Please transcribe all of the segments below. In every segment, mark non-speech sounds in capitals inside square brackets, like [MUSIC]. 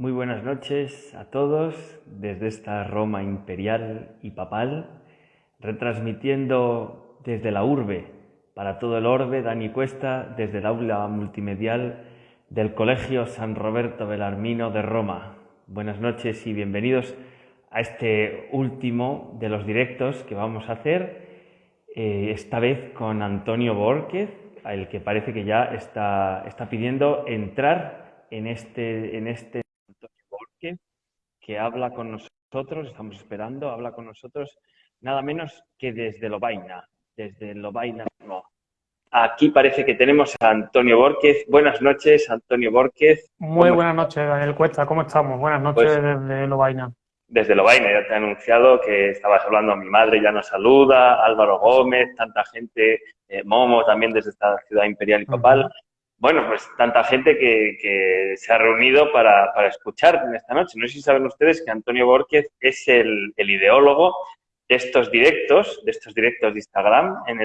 Muy buenas noches a todos desde esta Roma imperial y papal, retransmitiendo desde la urbe para todo el orbe, Dani Cuesta, desde el aula multimedial del Colegio San Roberto Belarmino de Roma. Buenas noches y bienvenidos a este último de los directos que vamos a hacer, eh, esta vez con Antonio Borquez, el que parece que ya está, está pidiendo entrar en este, en este que habla con nosotros, estamos esperando, habla con nosotros nada menos que desde Lobaina, desde Lobaina. No. Aquí parece que tenemos a Antonio Borquez. Buenas noches, Antonio Borquez. Muy buenas noches, Daniel Cuesta. ¿Cómo estamos? Buenas noches pues, desde Lobaina desde Lobaina. Ya te he anunciado que estabas hablando a mi madre, ya nos saluda, Álvaro Gómez, tanta gente, eh, Momo también desde esta ciudad imperial y papal. Bueno, pues tanta gente que, se ha reunido para, escuchar en esta noche. No sé si saben ustedes que Antonio Borquez es el, ideólogo de estos directos, de estos directos de Instagram, en,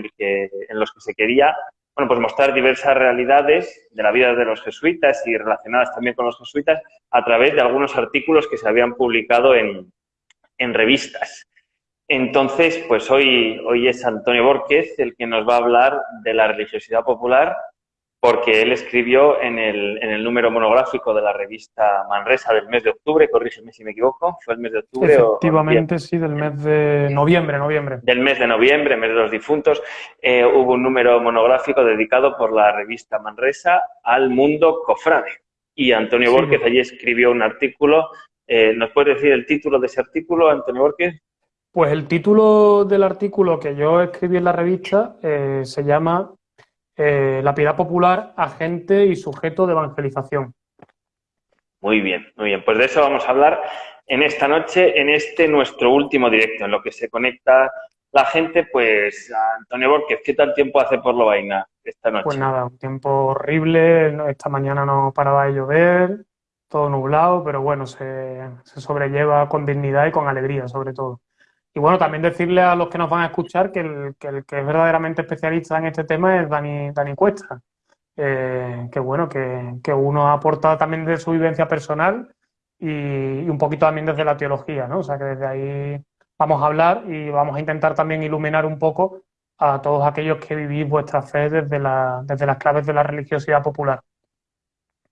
los que se quería bueno, pues mostrar diversas realidades de la vida de los jesuitas y relacionadas también con los jesuitas a través de algunos artículos que se habían publicado en, en revistas. Entonces, pues hoy, hoy es Antonio Borquez el que nos va a hablar de la religiosidad popular porque él escribió en el, en el, número monográfico de la revista Manresa del mes de octubre, corrígeme si me equivoco, fue el mes de octubre Efectivamente, sí, del mes de noviembre, noviembre. Del mes de noviembre, mes de los difuntos, eh, hubo un número monográfico dedicado por la revista Manresa al mundo cofrade. Y Antonio Borges allí escribió un artículo. Eh, ¿Nos puedes decir el título de ese artículo, Antonio Borges? Pues el título del artículo que yo escribí en la revista eh, se llama eh, la piedad popular, agente y sujeto de evangelización. Muy bien, muy bien. Pues de eso vamos a hablar en esta noche, en este nuestro último directo, en lo que se conecta la gente, pues Antonio Borges, ¿qué tal tiempo hace por Lobaina esta noche? Pues nada, un tiempo horrible, esta mañana no paraba de llover, todo nublado, pero bueno, se sobrelleva con dignidad y con alegría sobre todo. Y bueno, también decirle a los que nos van a escuchar que el que, es verdaderamente especialista en este tema es Dani, Dani Cuesta. Eh, que bueno, que, que, uno aporta también de su vivencia personal y, un poquito también desde la teología, ¿no? O sea que desde ahí vamos a hablar y vamos a intentar también iluminar un poco a todos aquellos que vivís vuestra fe desde, la, desde las claves de la religiosidad popular.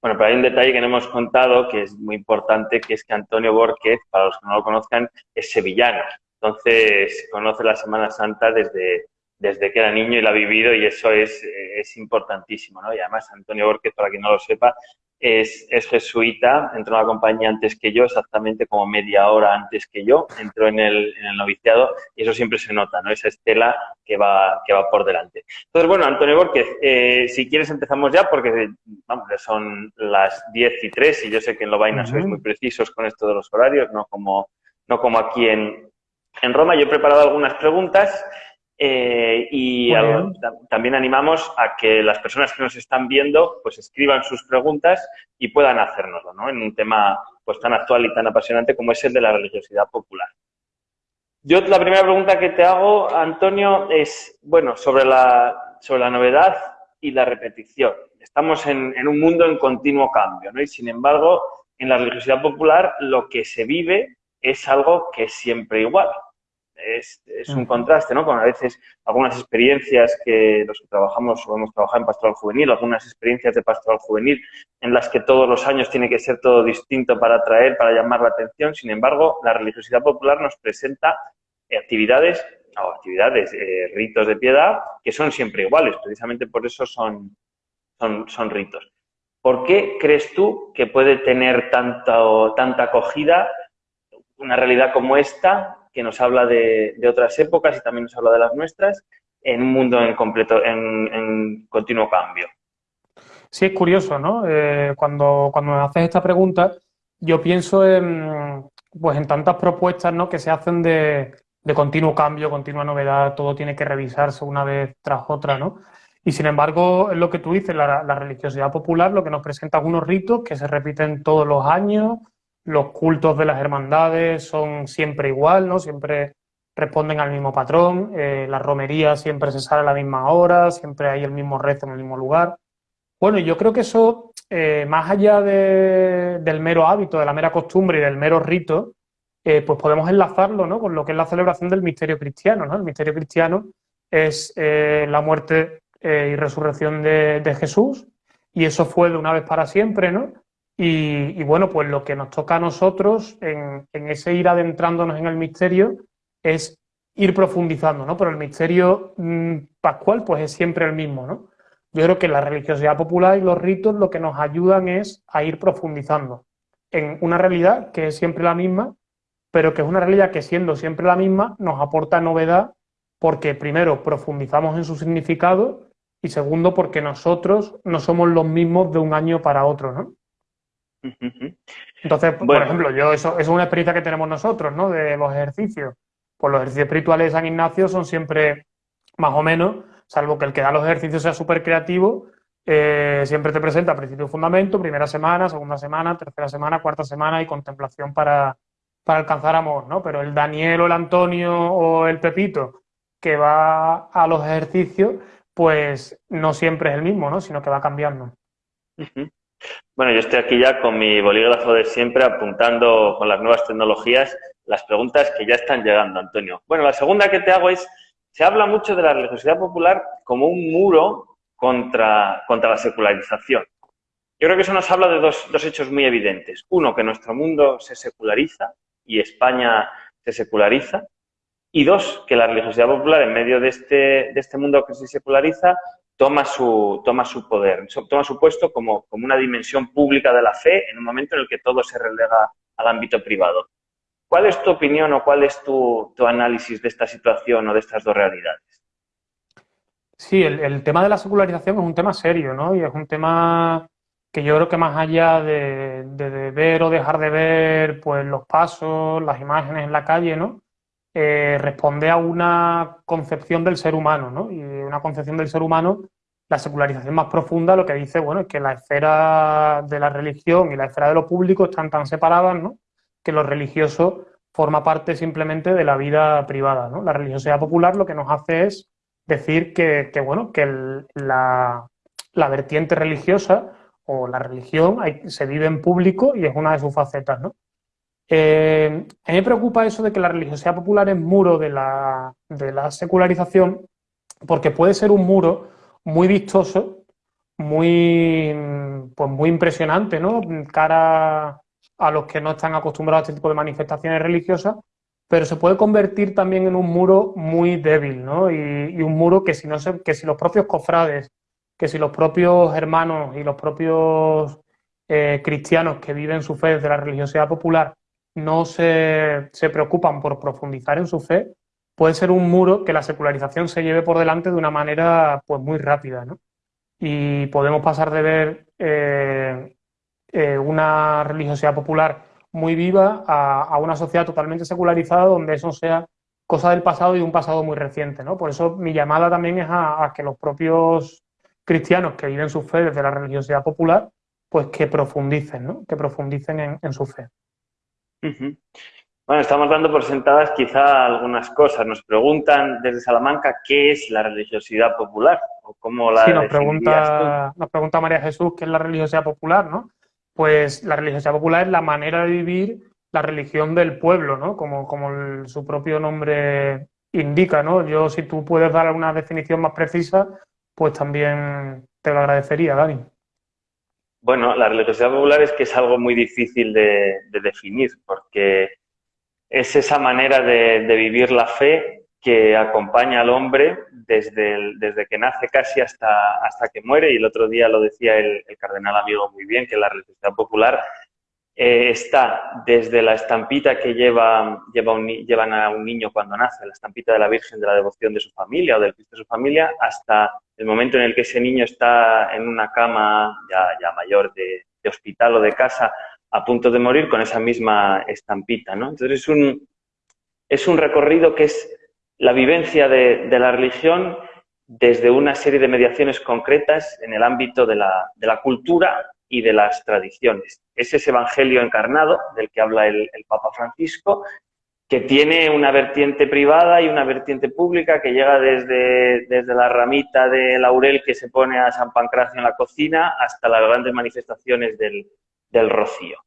Bueno, pero hay un detalle que no hemos contado que es muy importante, que es que Antonio Borges, para los que no lo conozcan, es sevillano. Entonces, conoce la Semana Santa desde, desde que era niño y la ha vivido y eso es, es importantísimo, ¿no? Y además Antonio Borges, para quien no lo sepa, es, es, jesuita, entró en la compañía antes que yo, exactamente como media hora antes que yo, entró en el, en el noviciado y eso siempre se nota, ¿no? Esa estela que va, que va por delante. Entonces, bueno, Antonio Borges, eh, si quieres empezamos ya porque, vamos, ya son las 10 y 3 y yo sé que en Lobaina sois muy precisos con esto de los horarios, no como, no como aquí en, en Roma. Yo he preparado algunas preguntas eh, y también animamos a que las personas que nos están viendo pues escriban sus preguntas y puedan hacérnoslo, ¿no? En un tema pues tan actual y tan apasionante como es el de la religiosidad popular. Yo la primera pregunta que te hago, Antonio, es, bueno, sobre la, sobre la novedad y la repetición. Estamos en, en un mundo en continuo cambio, ¿no? Y sin embargo, en la religiosidad popular lo que se vive es algo que es siempre igual. Es, es, un contraste, ¿no? Con a veces algunas experiencias que los que trabajamos o hemos trabajado en pastoral juvenil, algunas experiencias de pastoral juvenil en las que todos los años tiene que ser todo distinto para atraer, para llamar la atención. Sin embargo, la religiosidad popular nos presenta actividades o actividades, eh, ritos de piedad que son siempre iguales. Precisamente por eso son, son, son ritos. ¿Por qué crees tú que puede tener tanta, tanta acogida una realidad como esta, que nos habla de, otras épocas y también nos habla de las nuestras, en un mundo en completo, en, continuo cambio. Sí, es curioso, ¿no? Eh, cuando, cuando me haces esta pregunta, yo pienso en, pues en tantas propuestas ¿no? que se hacen de, continuo cambio, continua novedad, todo tiene que revisarse una vez tras otra, ¿no? Y sin embargo, es lo que tú dices, la, la religiosidad popular lo que nos presenta algunos ritos que se repiten todos los años, los cultos de las hermandades son siempre igual, ¿no? Siempre responden al mismo patrón, eh, la romería siempre se sale a la misma hora, siempre hay el mismo rezo en el mismo lugar. Bueno, yo creo que eso eh, más allá del mero hábito, de la mera costumbre y del mero rito, eh, pues podemos enlazarlo ¿no? con lo que es la celebración del misterio cristiano. ¿no? El misterio cristiano es la muerte y resurrección de, Jesús, y eso fue de una vez para siempre, ¿no? Y, bueno, pues lo que nos toca a nosotros en, en, ese ir adentrándonos en el misterio es ir profundizando, ¿no? Pero el misterio mm, pascual, pues es siempre el mismo, ¿no? Yo creo que la religiosidad popular y los ritos lo que nos ayudan es a ir profundizando en una realidad que es siempre la misma, pero que es una realidad que siendo siempre la misma nos aporta novedad porque primero profundizamos en su significado y segundo porque nosotros no somos los mismos de un año para otro, ¿no? Entonces, por ejemplo, yo eso, es una experiencia que tenemos nosotros, ¿no? De los ejercicios. Pues los ejercicios espirituales de San Ignacio son siempre más o menos salvo que el que da los ejercicios sea súper creativo, eh, siempre te presenta principio fundamento, primera semana, segunda semana, tercera semana, cuarta semana y contemplación para, alcanzar amor, ¿no? Pero el Daniel o el Antonio o el Pepito que va a los ejercicios, pues no siempre es el mismo, ¿no? Sino que va cambiando. Bueno, yo estoy aquí ya con mi bolígrafo de siempre apuntando con las nuevas tecnologías las preguntas que ya están llegando, Antonio. Bueno, la segunda que te hago es, se habla mucho de la religiosidad popular como un muro contra, contra la secularización. Yo creo que eso nos habla de dos, dos hechos muy evidentes. Uno, que nuestro mundo se seculariza y España se seculariza. Y dos, que la religiosidad popular, en medio de este, de este mundo que se seculariza, toma su, toma su poder, toma su puesto como, como una dimensión pública de la fe en un momento en el que todo se relega al ámbito privado. ¿Cuál es tu opinión o cuál es tu, análisis de esta situación o de estas dos realidades? Sí, el, tema de la secularización es un tema serio, ¿no? Y es un tema que yo creo que más allá de, ver o dejar de ver pues los pasos, las imágenes en la calle, ¿no? Eh, responde a una concepción del ser humano, ¿no? Y una concepción del ser humano, la secularización más profunda lo que dice, bueno, es que la esfera de la religión y la esfera de lo público están tan separadas, ¿no? que lo religioso forma parte simplemente de la vida privada. ¿no? La religiosidad popular lo que nos hace es decir que, bueno, que la, vertiente religiosa o la religión se vive en público y es una de sus facetas. ¿no? Eh, a mí me preocupa eso de que la religiosidad popular es muro de la, de la secularización porque puede ser un muro muy vistoso, muy, pues muy impresionante, ¿no? Cara a los que no están acostumbrados a este tipo de manifestaciones religiosas, pero se puede convertir también en un muro muy débil, ¿no? Y, un muro que si, no se, que si los propios cofrades, que si los propios hermanos y los propios eh, cristianos que viven su fe desde la religiosidad popular no se, se preocupan por profundizar en su fe, puede ser un muro que la secularización se lleve por delante de una manera pues muy rápida. Y podemos pasar de ver eh, eh, una religiosidad popular muy viva a, una sociedad totalmente secularizada donde eso sea cosa del pasado y un pasado muy reciente. ¿no? Por eso mi llamada también es a, que los propios cristianos que viven su fe desde la religiosidad popular, pues que profundicen, ¿no? que profundicen en, su fe. Bueno, estamos dando por sentadas quizá algunas cosas. Nos preguntan desde Salamanca qué es la religiosidad popular o cómo la sí, nos pregunta, nos pregunta María Jesús qué es la religiosidad popular, ¿no? pues la religiosidad popular es la manera de vivir la religión del pueblo, ¿no? Como, como su propio nombre indica, ¿no? Yo, si tú puedes dar una definición más precisa, pues también te lo agradecería, Dani. Bueno, la religiosidad popular es que es algo muy difícil de, definir, porque es esa manera de, vivir la fe que acompaña al hombre desde, desde que nace casi hasta, hasta que muere. Y el otro día lo decía el, cardenal amigo muy bien, que la religiosidad popular eh, está desde la estampita que lleva, lleva llevan a un niño cuando nace, la estampita de la Virgen de la devoción de su familia o del Cristo de su familia, hasta el momento en el que ese niño está en una cama ya, ya mayor de, de hospital o de casa a punto de morir con esa misma estampita. ¿no? Entonces es un, es un recorrido que es la vivencia de, la religión desde una serie de mediaciones concretas en el ámbito de la, cultura y de las tradiciones. Es ese evangelio encarnado del que habla el, Papa Francisco, que tiene una vertiente privada y una vertiente pública que llega desde, desde la ramita de laurel que se pone a San Pancracio en la cocina hasta las grandes manifestaciones del, del rocío,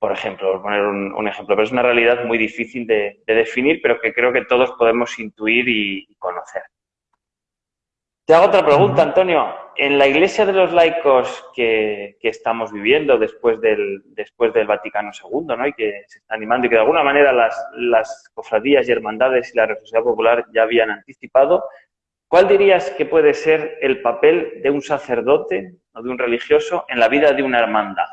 por ejemplo, por poner un, ejemplo. Pero es una realidad muy difícil de, definir, pero que creo que todos podemos intuir y conocer. Te hago otra pregunta, Antonio. En la iglesia de los laicos que, estamos viviendo después del, Vaticano II, ¿no? y que se está animando y que de alguna manera las, cofradías y hermandades y la religiosidad popular ya habían anticipado, ¿cuál dirías que puede ser el papel de un sacerdote o de un religioso en la vida de una hermandad?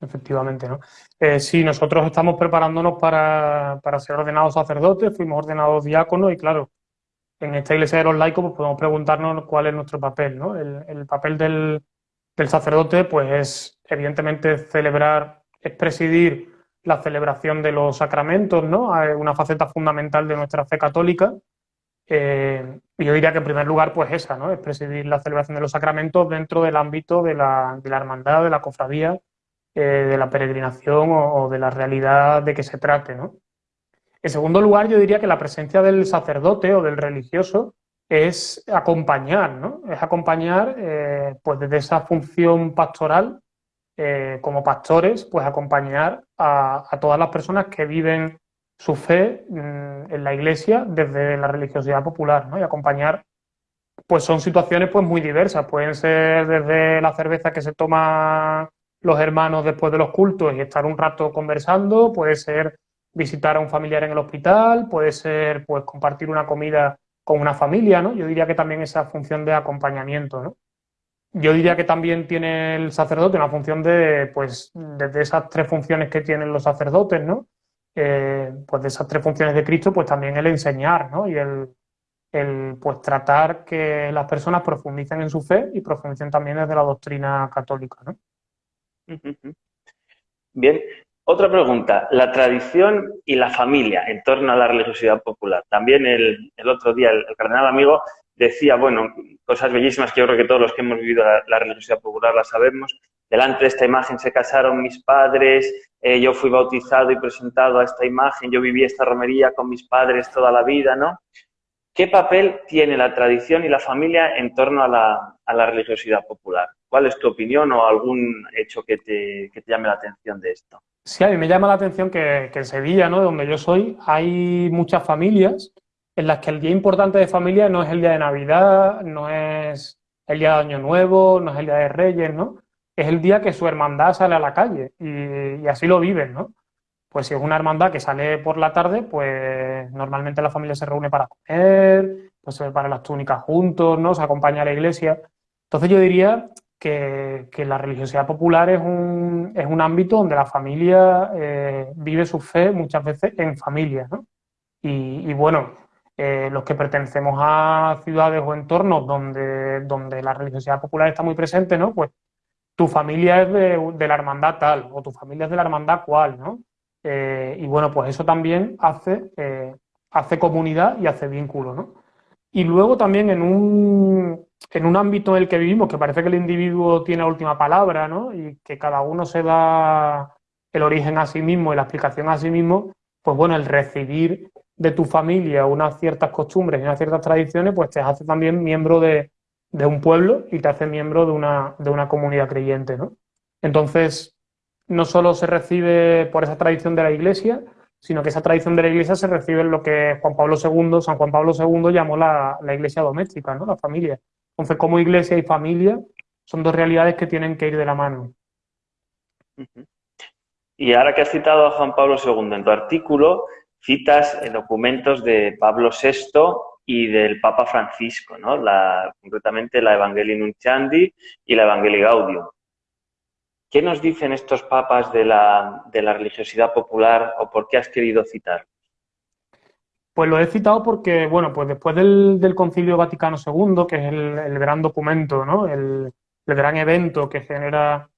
Efectivamente, ¿no? Eh, sí, nosotros estamos preparándonos para, para ser ordenados sacerdotes, fuimos ordenados diáconos y claro, en esta iglesia de los laicos pues podemos preguntarnos cuál es nuestro papel. ¿no? El, papel del, sacerdote pues es evidentemente celebrar, es presidir la celebración de los sacramentos, ¿no? una faceta fundamental de nuestra fe católica. Eh, yo diría que en primer lugar pues esa, ¿no? es presidir la celebración de los sacramentos dentro del ámbito de la, de la hermandad, de la cofradía, eh, de la peregrinación o, o, de la realidad de que se trate. ¿no? En segundo lugar, yo diría que la presencia del sacerdote o del religioso es acompañar, ¿no? Es acompañar, eh, pues desde esa función pastoral, eh, como pastores, pues acompañar a, todas las personas que viven su fe mm, en la iglesia desde la religiosidad popular, ¿no? Y acompañar, pues son situaciones pues muy diversas. Pueden ser desde la cerveza que se toma los hermanos después de los cultos y estar un rato conversando, puede ser visitar a un familiar en el hospital, puede ser pues compartir una comida con una familia, ¿no? Yo diría que también esa función de acompañamiento, ¿no? Yo diría que también tiene el sacerdote una función de, pues, desde esas tres funciones que tienen los sacerdotes, ¿no? Eh, pues de esas tres funciones de Cristo, pues también el enseñar, ¿no? Y el, el, pues tratar que las personas profundicen en su fe y profundicen también desde la doctrina católica, ¿no? Bien, otra pregunta, la tradición y la familia en torno a la religiosidad popular. También el, otro día el, cardenal amigo decía, bueno, cosas bellísimas que yo creo que todos los que hemos vivido la, religiosidad popular la sabemos. Delante de esta imagen se casaron mis padres, eh, yo fui bautizado y presentado a esta imagen, yo viví esta romería con mis padres toda la vida, ¿no? ¿Qué papel tiene la tradición y la familia en torno a la religiosidad popular? ¿Cuál es tu opinión o algún hecho que te, que te llame la atención de esto? Sí, a mí me llama la atención que, en Sevilla, ¿no? de donde yo soy, hay muchas familias en las que el día importante de familia no es el día de Navidad, no es el día de Año Nuevo, no es el día de Reyes, ¿no? Es el día que su hermandad sale a la calle y, así lo viven, ¿no? Pues si es una hermandad que sale por la tarde, pues normalmente la familia se reúne para comer, pues se prepara las túnicas juntos, ¿no? Se acompaña a la iglesia. Entonces yo diría que, la religiosidad popular es un, es un, ámbito donde la familia eh, vive su fe muchas veces en familia. ¿no? Y, bueno, eh, los que pertenecemos a ciudades o entornos donde, donde la religiosidad popular está muy presente, ¿no? pues tu familia es de, la hermandad tal o tu familia es de la hermandad cual. ¿no? Eh, y bueno, pues eso también hace, hace comunidad y hace vínculo. ¿no? Y luego también en un, en un ámbito en el que vivimos, que parece que el individuo tiene la última palabra, ¿no? Y que cada uno se da el origen a sí mismo y la explicación a sí mismo, pues bueno, el recibir de tu familia unas ciertas costumbres y unas ciertas tradiciones, pues te hace también miembro de, un pueblo y te hace miembro de una, comunidad creyente, ¿no? Entonces, no solo se recibe por esa tradición de la Iglesia, sino que esa tradición de la Iglesia se recibe en lo que Juan Pablo II, San Juan Pablo II llamó la, la Iglesia doméstica, ¿no? La familia. Entonces, como iglesia y familia son dos realidades que tienen que ir de la mano. Y ahora que has citado a Juan Pablo II en tu artículo, citas documentos de Pablo VI y del Papa Francisco, ¿no? La, concretamente la Evangelii Nunciandi y la Evangelii Gaudium. ¿Qué nos dicen estos papas de la, de la religiosidad popular o por qué has querido citar? Pues lo he citado porque, bueno, pues después del, Concilio Vaticano II, que es el, gran documento, ¿no? El, gran evento que genera,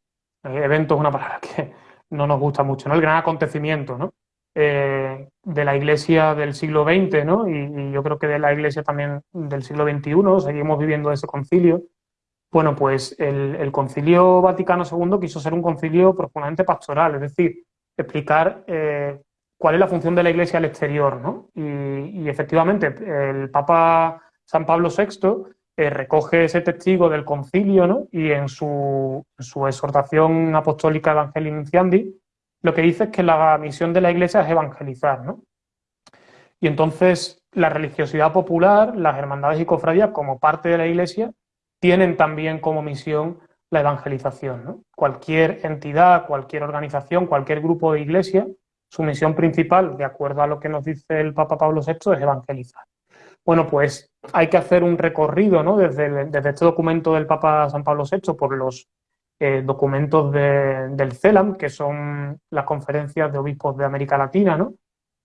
eh, evento es una palabra [LAUGHS] que no nos gusta mucho, ¿no? El gran acontecimiento, ¿no? Eh, de la Iglesia del siglo XX, ¿no? Y, yo creo que de la Iglesia también del siglo XXI, seguimos viviendo ese concilio. Bueno, pues el, Concilio Vaticano II quiso ser un concilio profundamente pastoral, es decir, explicar eh, cuál es la función de la Iglesia al exterior, ¿no? Y, efectivamente, el Papa San Pablo VI eh, recoge ese testigo del concilio, ¿no? Y en su, exhortación apostólica Evangelii Nunciandi, lo que dice es que la misión de la Iglesia es evangelizar, ¿no? Y entonces la religiosidad popular, las hermandades y cofradías, como parte de la Iglesia, tienen también como misión la evangelización. ¿no? Cualquier entidad, cualquier organización, cualquier grupo de iglesia, su misión principal, de acuerdo a lo que nos dice el Papa Pablo VI, es evangelizar. Bueno, pues hay que hacer un recorrido ¿no? desde, desde este documento del Papa San Pablo VI por los eh, documentos del CELAM, que son las conferencias de obispos de América Latina, ¿no?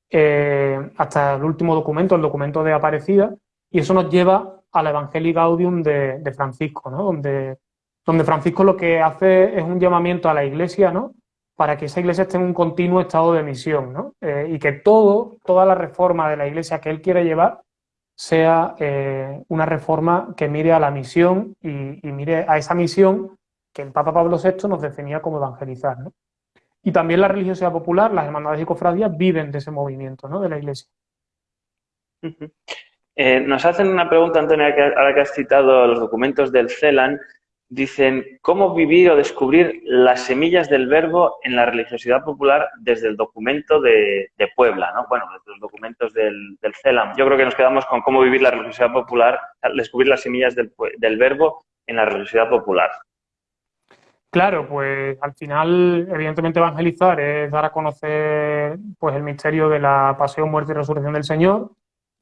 Eh, hasta el último documento, el documento de Aparecida, y eso nos lleva a la Evangelii Gaudium de, Francisco, ¿no? donde Francisco lo que hace es un llamamiento a la iglesia, ¿no? Para que esa iglesia esté en un continuo estado de misión, ¿no? Eh, y que todo, toda la reforma de la iglesia que él quiere llevar sea eh, una reforma que mire a la misión y, mire a esa misión que el Papa Pablo VI nos definía como evangelizar, ¿no? Y también la religiosidad popular, las hermandades y cofradías viven de ese movimiento, ¿no? De la iglesia. Eh, nos hacen una pregunta, Antonio, ahora que has citado los documentos del CELAN, dicen cómo vivir o descubrir las semillas del verbo en la religiosidad popular desde el documento de, Puebla, ¿no? Bueno, desde los documentos del, CELAM. Yo creo que nos quedamos con cómo vivir la religiosidad popular, descubrir las semillas del, verbo en la religiosidad popular. Claro, pues al final, evidentemente, evangelizar es dar a conocer pues el misterio de la pasión, muerte y resurrección del Señor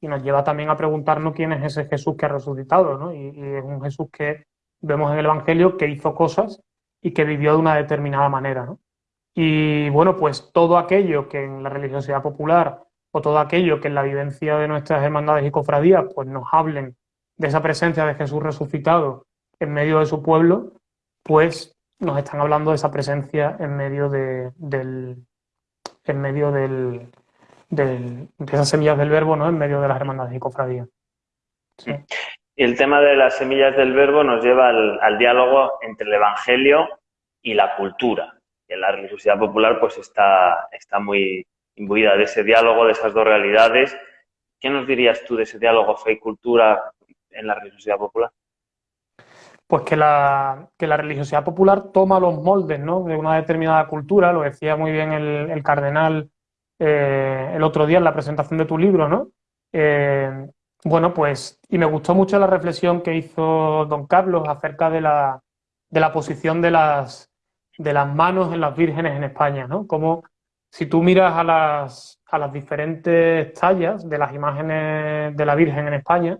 y nos lleva también a preguntarnos quién es ese Jesús que ha resucitado, ¿no? y es un Jesús que vemos en el Evangelio que hizo cosas y que vivió de una determinada manera. Y bueno, pues todo aquello que en la religiosidad popular o todo aquello que en la vivencia de nuestras hermandades y cofradías pues nos hablen de esa presencia de Jesús resucitado en medio de su pueblo, pues nos están hablando de esa presencia en medio de, del en medio del, de esas semillas del verbo, ¿no? En medio de las hermandades y cofradías. Sí. Y el tema de las semillas del verbo nos lleva al, diálogo entre el Evangelio y la cultura. Y en la religiosidad popular pues está, está muy imbuida de ese diálogo, de esas dos realidades. ¿Qué nos dirías tú de ese diálogo fe y cultura en la religiosidad popular? Pues que la, que la religiosidad popular toma los moldes ¿no? de una determinada cultura, lo decía muy bien el, cardenal eh, el otro día en la presentación de tu libro, ¿no? Eh, bueno, pues, y me gustó mucho la reflexión que hizo don Carlos acerca de la, de la posición de las, de las manos en las vírgenes en España, ¿no? Como si tú miras a las, a las diferentes tallas de las imágenes de la Virgen en España,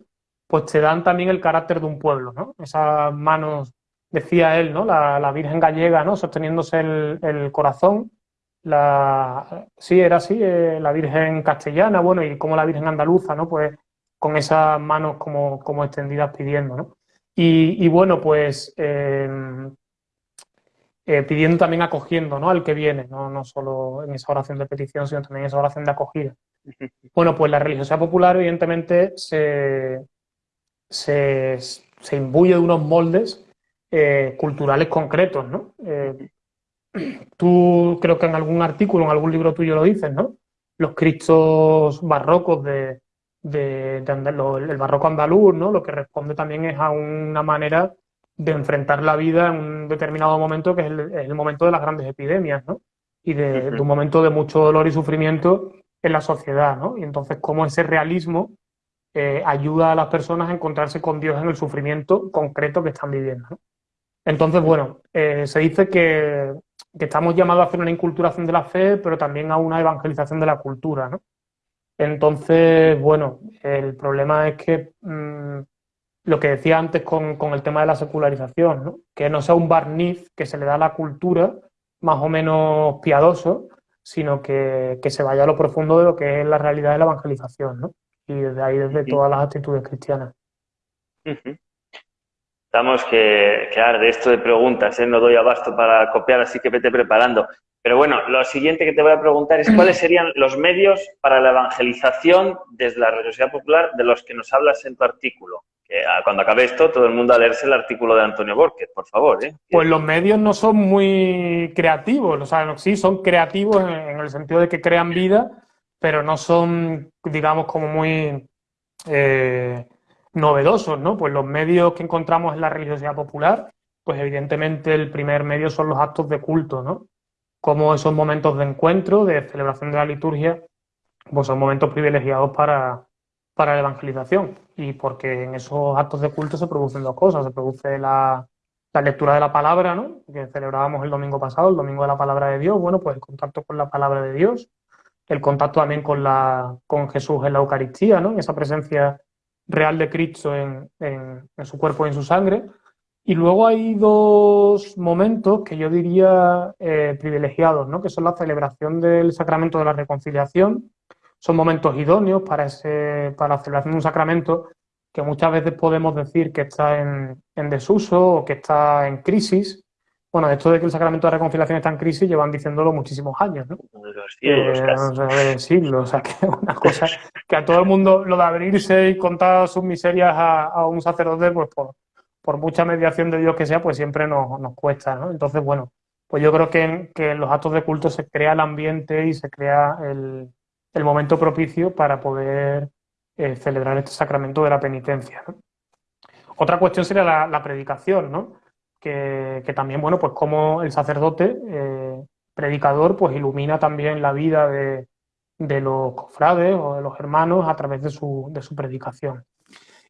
pues te dan también el carácter de un pueblo, ¿no? Esas manos, decía él, ¿no? La, la Virgen gallega, ¿no? Sosteniéndose el, el corazón, la, sí, era así, eh, la Virgen castellana, bueno, y como la Virgen andaluza, ¿no? Pues con esas manos como, como extendidas pidiendo, ¿no? Y, bueno, pues em, eh, pidiendo también acogiendo ¿no? al que viene, ¿no? no solo en esa oración de petición, sino también en esa oración de acogida. Bueno, pues la religiosidad popular evidentemente se, se, se imbuye de unos moldes eh, culturales concretos, ¿no? Eh, tú creo que en algún artículo, en algún libro tuyo lo dices, ¿no? Los cristos barrocos de, de, el barroco andaluz, ¿no? Lo que responde también es a una manera de enfrentar la vida en un determinado momento que es el, momento de las grandes epidemias, ¿no? Y de, un momento de mucho dolor y sufrimiento en la sociedad, ¿no? Y entonces cómo ese realismo eh, ayuda a las personas a encontrarse con Dios en el sufrimiento concreto que están viviendo. ¿no? Entonces, bueno, eh, se dice que, que, estamos llamados a hacer una inculturación de la fe, pero también a una evangelización de la cultura, ¿no? Entonces, bueno, el problema es que mm, lo que decía antes con, el tema de la secularización, ¿no? que no sea un barniz que se le da a la cultura más o menos piadoso, sino que, se vaya a lo profundo de lo que es la realidad de la evangelización, ¿no? Y desde ahí, desde todas las actitudes cristianas. Estamos que, que de esto de preguntas, ¿eh? no doy abasto para copiar, así que vete preparando. Pero bueno, lo siguiente que te voy a preguntar es cuáles [CLEARS THROAT] serían los medios para la evangelización desde la religiosidad popular de los que nos hablas en tu artículo. Que ah, cuando acabe esto, todo el mundo a leerse el artículo de Antonio Borges, por favor. ¿eh? Pues los medios no son muy creativos, o sea, sí, son creativos en, el sentido de que crean vida, pero no son, digamos, como muy eh, novedosos, ¿no? Pues los medios que encontramos en la religiosidad popular, pues evidentemente el primer medio son los actos de culto, ¿no? Como esos momentos de encuentro, de celebración de la liturgia, pues son momentos privilegiados para, para la evangelización y porque en esos actos de culto se producen dos cosas, se produce la, lectura de la palabra, ¿no? que celebrábamos el domingo pasado, el domingo de la palabra de Dios, bueno, pues el contacto con la palabra de Dios, el contacto también con, la, con Jesús en la Eucaristía, ¿no? en esa presencia real de Cristo en, en, su cuerpo y en su sangre. Y luego hay dos momentos que yo diría eh, privilegiados, ¿no? que son la celebración del sacramento de la reconciliación son momentos idóneos para, ese, para la celebración de un sacramento que muchas veces podemos decir que está en, desuso o que está en crisis. Bueno, esto de que el sacramento de la reconciliación está en crisis llevan diciéndolo muchísimos años, ¿no? Los eh, siglos, o sea, que es una cosa que a todo el mundo lo de abrirse y contar sus miserias a, un sacerdote, pues por, por, mucha mediación de Dios que sea, pues siempre nos, nos cuesta, ¿no? Entonces, bueno, pues yo creo que en, que en los actos de culto se crea el ambiente y se crea el, el momento propicio para poder eh, celebrar este sacramento de la penitencia. Otra cuestión sería la, predicación, ¿no? Que, también, bueno, pues como el sacerdote, eh, predicador, pues ilumina también la vida de, los cofrades o de los hermanos a través de su, de su predicación.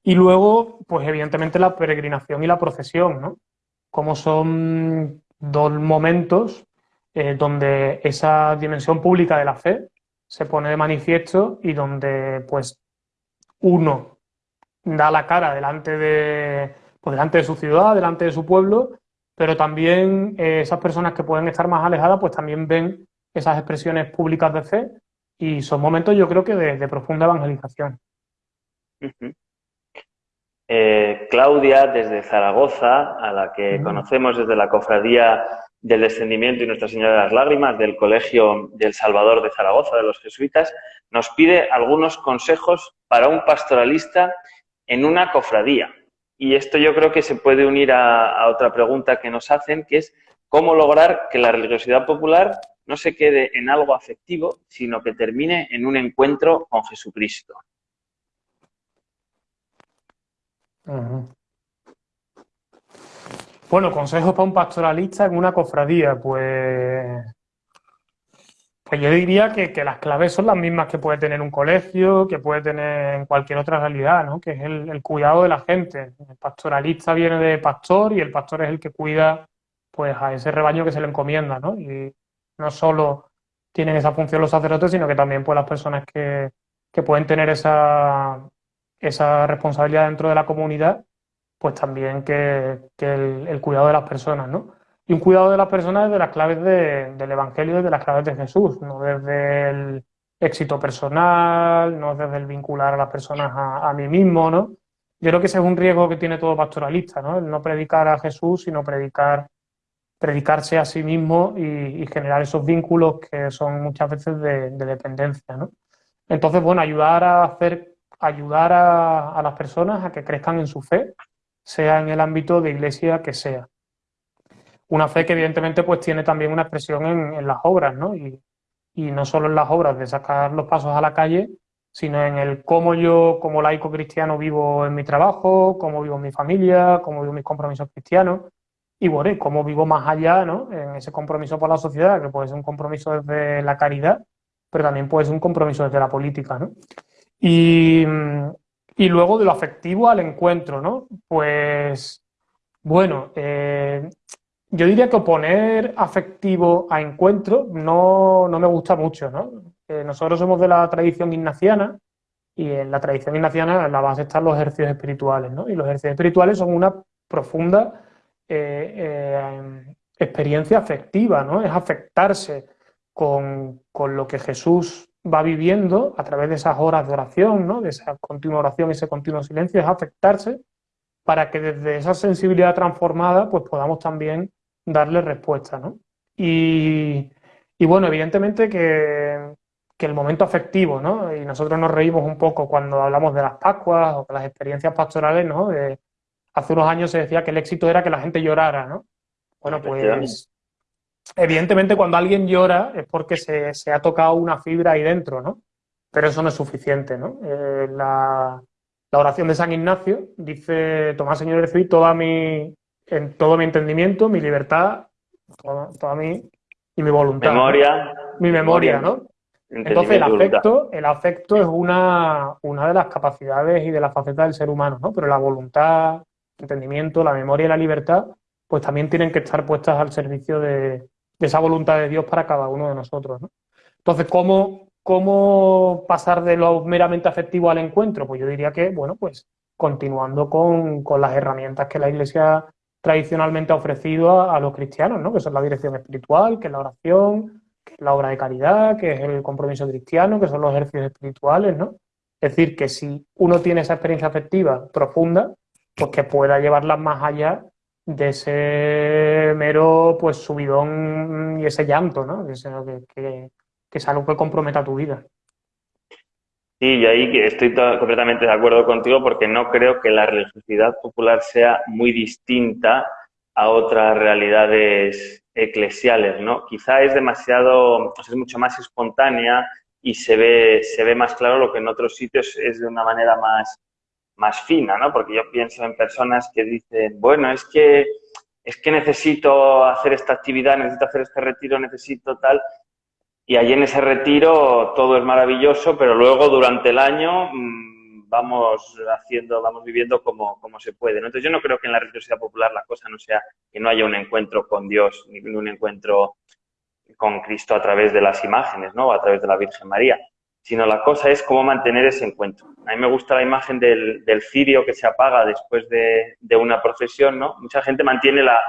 Y luego, pues evidentemente la peregrinación y la procesión, ¿no? Como son dos momentos eh, donde esa dimensión pública de la fe se pone de manifiesto y donde pues uno da la cara delante de, pues, delante de su ciudad, delante de su pueblo, pero también eh, esas personas que pueden estar más alejadas pues también ven esas expresiones públicas de fe y son momentos yo creo que de, profunda evangelización. Eh, Claudia, desde Zaragoza, a la que conocemos desde la cofradía del descendimiento y Nuestra Señora de las Lágrimas del Colegio del Salvador de Zaragoza, de los jesuitas, nos pide algunos consejos para un pastoralista en una cofradía. Y esto yo creo que se puede unir a, otra pregunta que nos hacen, que es cómo lograr que la religiosidad popular no se quede en algo afectivo, sino que termine en un encuentro con Jesucristo. Bueno, consejos para un pastoralista en una cofradía, pues, pues yo diría que, las claves son las mismas que puede tener un colegio, que puede tener en cualquier otra realidad, ¿no? Que es el, cuidado de la gente. El pastoralista viene de pastor y el pastor es el que cuida pues a ese rebaño que se le encomienda, ¿no? Y no solo tienen esa función los sacerdotes, sino que también pues las personas que, que pueden tener esa, esa responsabilidad dentro de la comunidad pues también que, el, cuidado de las personas, ¿no? Y un cuidado de las personas desde las claves del Evangelio, desde las claves de Jesús, no desde el éxito personal, no desde el vincular a las personas a, mí mismo, ¿no? Yo creo que ese es un riesgo que tiene todo pastoralista, ¿no? El no predicar a Jesús, sino predicar, predicarse a sí mismo y, generar esos vínculos que son muchas veces de, dependencia, ¿no? Entonces, bueno, ayudar a hacer, ayudar a las personas a que crezcan en su fe, sea en el ámbito de iglesia que sea. Una fe que evidentemente pues tiene también una expresión en, las obras, ¿no? Y, no solo en las obras de sacar los pasos a la calle, sino en el cómo yo como laico cristiano vivo en mi trabajo, cómo vivo en mi familia, cómo vivo mis compromisos cristianos y bueno, cómo vivo más allá, ¿no? En ese compromiso por la sociedad, que puede ser un compromiso desde la caridad, pero también puede ser un compromiso desde la política, ¿no? Y, y luego de lo afectivo al encuentro, ¿no? Pues, bueno, eh, yo diría que oponer afectivo a encuentro no, me gusta mucho, ¿no? Eh, nosotros somos de la tradición ignaciana y en la tradición ignaciana en la base están los ejercicios espirituales, ¿no? Y los ejercicios espirituales son una profunda eh, experiencia afectiva, ¿no? Es afectarse con, con lo que Jesús va viviendo a través de esas horas de oración, ¿no? de esa continua oración, ese continuo silencio, es afectarse para que desde esa sensibilidad transformada pues podamos también darle respuesta. ¿no? Y, bueno, evidentemente que, el momento afectivo, ¿no? y nosotros nos reímos un poco cuando hablamos de las Pascuas o de las experiencias pastorales, ¿no? hace unos años se decía que el éxito era que la gente llorara, ¿no? Bueno, pues evidentemente cuando alguien llora es porque se, ha tocado una fibra ahí dentro, ¿no? pero eso no es suficiente, ¿no? Eh, la, oración de San Ignacio dice, Tomás Señor recibí toda mi, en todo mi entendimiento, mi libertad, toda, mi, y mi voluntad. Memoria. Mi memoria, ¿no? Entonces el afecto, el afecto es una, una de las capacidades y de las facetas del ser humano, ¿no? Pero la voluntad, el entendimiento, la memoria y la libertad, pues también tienen que estar puestas al servicio de, de esa voluntad de Dios para cada uno de nosotros, ¿no? Entonces, ¿cómo, ¿cómo pasar de lo meramente afectivo al encuentro? Pues yo diría que, bueno, pues continuando con, las herramientas que la Iglesia tradicionalmente ha ofrecido a, los cristianos, ¿no? Que son la dirección espiritual, que es la oración, que es la obra de caridad, que es el compromiso cristiano, que son los ejercicios espirituales, ¿no? Es decir, que si uno tiene esa experiencia afectiva profunda, pues que pueda llevarla más allá de ese mero pues subidón y ese llanto, ¿no? Que, que es algo que comprometa tu vida. Sí, y ahí estoy completamente de acuerdo contigo porque no creo que la religiosidad popular sea muy distinta a otras realidades eclesiales, ¿no? Quizá es demasiado, es mucho más espontánea y se ve, se ve más claro lo que en otros sitios es de una manera más, más fina, ¿no? Porque yo pienso en personas que dicen, bueno, es que, es que necesito hacer esta actividad, necesito hacer este retiro, necesito tal, y allí en ese retiro todo es maravilloso, pero luego durante el año mm, vamos haciendo, vamos viviendo como, como se puede. Entonces yo no creo que en la religiosidad popular la cosa no sea que no haya un encuentro con Dios, ni un encuentro con Cristo a través de las imágenes, ¿no? A través de la Virgen María, sino la cosa es cómo mantener ese encuentro. A mí me gusta la imagen del, del cirio que se apaga después de, de una procesión, ¿no? Mucha gente mantiene la,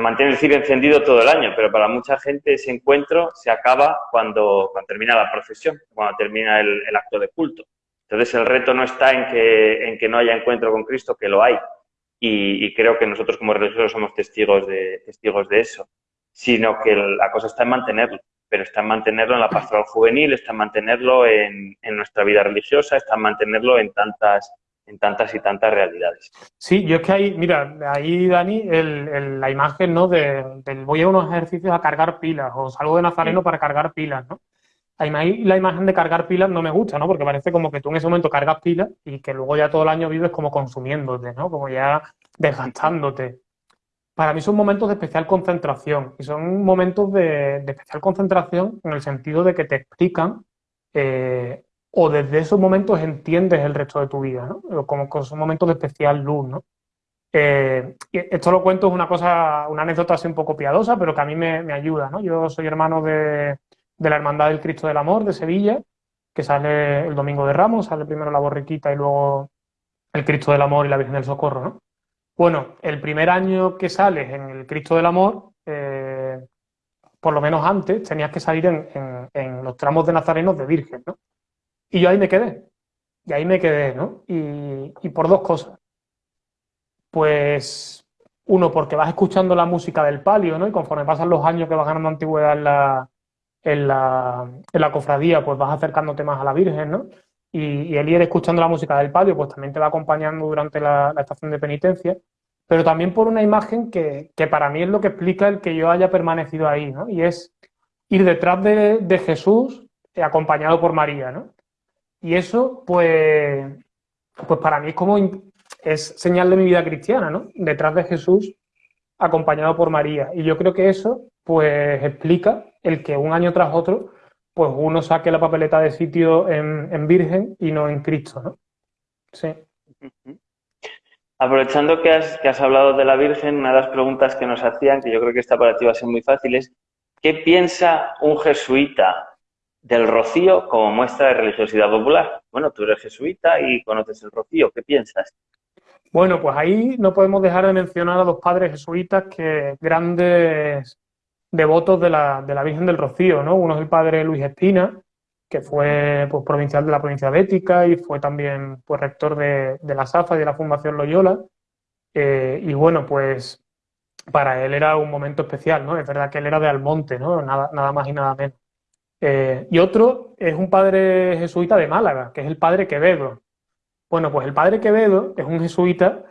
mantiene el cirio encendido todo el año, pero para mucha gente ese encuentro se acaba cuando, cuando termina la procesión, cuando termina el, acto de culto. Entonces el reto no está en que, en que no haya encuentro con Cristo, que lo hay, y, creo que nosotros como religiosos somos testigos de, testigos de eso, sino que la cosa está en mantenerlo, pero está en mantenerlo en la pastoral juvenil, está en mantenerlo en, en nuestra vida religiosa, está en mantenerlo en tantas en tantas y tantas realidades. Sí, yo es que ahí, mira, ahí, Dani, el, la imagen, ¿no? De, del voy a unos ejercicios a cargar pilas o salgo de Nazareno para cargar pilas, ¿no? Ahí la imagen de cargar pilas no me gusta, ¿no? Porque parece como que tú en ese momento cargas pilas y que luego ya todo el año vives como consumiéndote, ¿no? Como ya desgastándote. Para mí son momentos de especial concentración y son momentos de, especial concentración en el sentido de que te explican eh, o desde esos momentos entiendes el resto de tu vida, ¿no? Como esos momentos de especial luz, ¿no? Eh, esto lo cuento, es una cosa, una anécdota así un poco piadosa, pero que a mí me, ayuda, ¿no? Yo soy hermano de, la Hermandad del Cristo del Amor de Sevilla, que sale el Domingo de Ramos, sale primero la borriquita y luego el Cristo del Amor y la Virgen del Socorro, ¿no? Bueno, el primer año que sales en el Cristo del Amor, eh, por lo menos antes, tenías que salir en, los tramos de Nazarenos de Virgen, ¿no? Y yo ahí me quedé. Y ahí me quedé, ¿no? Y, por dos cosas. Pues, uno, porque vas escuchando la música del palio, ¿no? Y conforme pasan los años que vas ganando antigüedad en la, en la cofradía, pues vas acercándote más a la Virgen, ¿no? Y, el ir escuchando la música del palio, pues también te va acompañando durante la, estación de penitencia, pero también por una imagen que, que, para mí es lo que explica el que yo haya permanecido ahí, ¿no? Y es ir detrás de, de Jesús acompañado por María, ¿no? Y eso, pues, pues para mí es como es señal de mi vida cristiana, ¿no? Detrás de Jesús, acompañado por María. Y yo creo que eso, pues, explica el que un año tras otro, pues uno saque la papeleta de sitio en, Virgen y no en Cristo, ¿no? Sí. Aprovechando que has, que has hablado de la Virgen, una de las preguntas que nos hacían, que yo creo que esta para ti va a ser muy fácil, es ¿qué piensa un jesuita del rocío como muestra de religiosidad popular. Bueno, tú eres jesuita y conoces el rocío, ¿qué piensas? Bueno, pues ahí no podemos dejar de mencionar a los padres jesuitas que grandes devotos de la, de la Virgen del Rocío, ¿no? Uno es el padre Luis Espina, que fue pues, provincial de la provincia de Ética y fue también pues, rector de, la SAFA y de la Fundación Loyola. Eh, y bueno, pues para él era un momento especial, ¿no? Es verdad que él era de Almonte, ¿no? Nada, nada más y nada menos. Eh, y otro es un padre jesuita de Málaga, que es el padre Quevedo. Bueno, pues el padre Quevedo es un jesuita